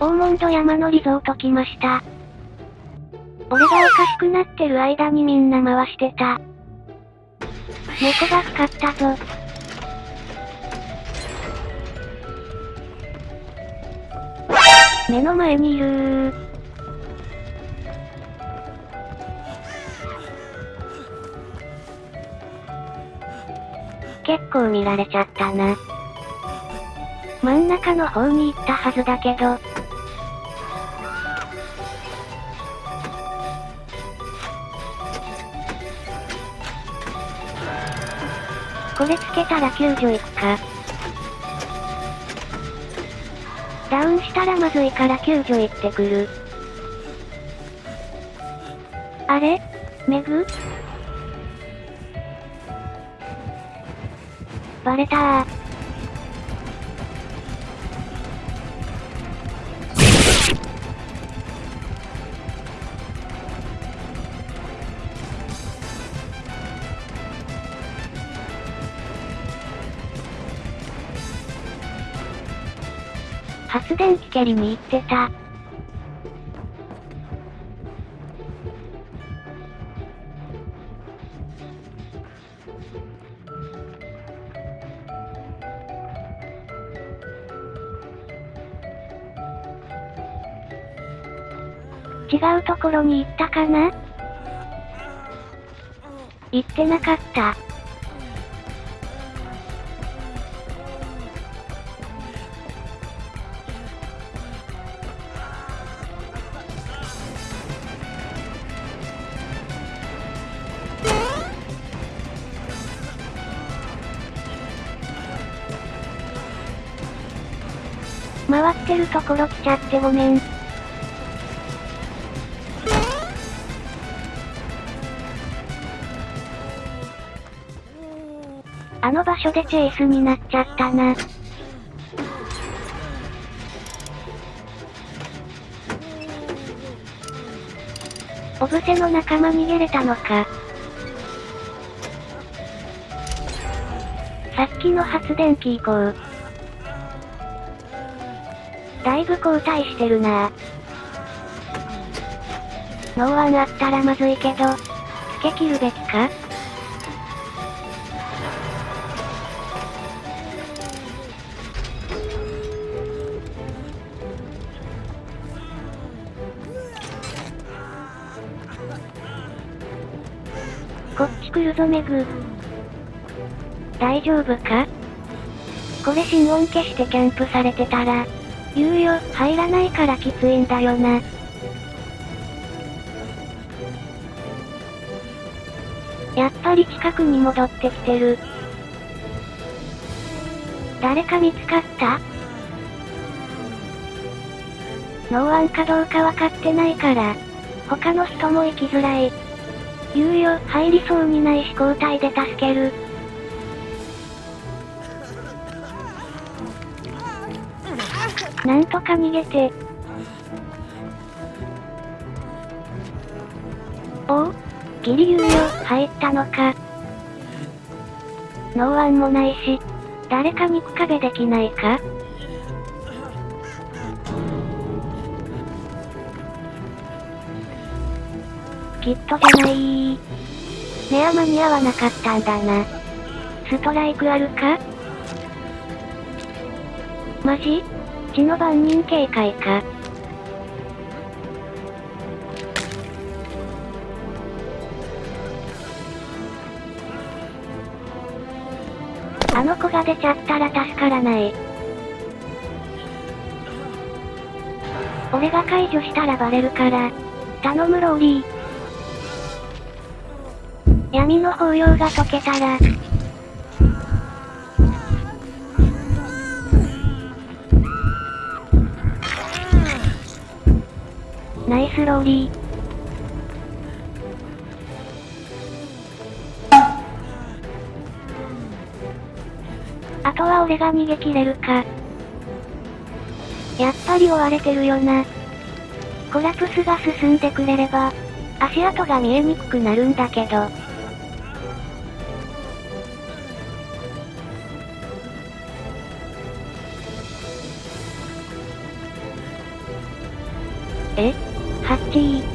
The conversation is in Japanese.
オーモンド山のリゾート来ました。俺がおかしくなってる間にみんな回してた。猫が光ったぞ。目の前にいる。結構見られちゃったな。真ん中の方に行ったはずだけど。これつけたら救助行くか。ダウンしたらまずいから救助行ってくる。あれ？メグ？バレたー。発電機蹴りに行ってた。違うところに行ったかな？行ってなかった。回ってるところ来ちゃってごめん。あの場所でチェイスになっちゃったな。オブセの仲間逃げれたのか。さっきの発電機行こう。だいぶ後退してるな。ノーワンあったらまずいけど、つけ切るべきか？こっち来るぞメグ。大丈夫か？これ心音消してキャンプされてたら、言うよ、入らないからきついんだよな。やっぱり近くに戻ってきてる。誰か見つかった？ノーワンかどうかわかってないから、他の人も行きづらい。言うよ、入りそうにないし交代で助ける。なんとか逃げて。おおギリ言うよ、入ったのか。ノーワンもないし、誰か肉壁できないかきっとじゃないネア間に合わなかったんだな。ストライクあるか？マジ？血の番人警戒か。あの子が出ちゃったら助からない。俺が解除したらバレるから、頼むローリー。闇の抱擁が解けたら、ナイスローリー。あとは俺が逃げ切れるか。やっぱり追われてるよな。コラプスが進んでくれれば、足跡が見えにくくなるんだけど。え？っハッチー。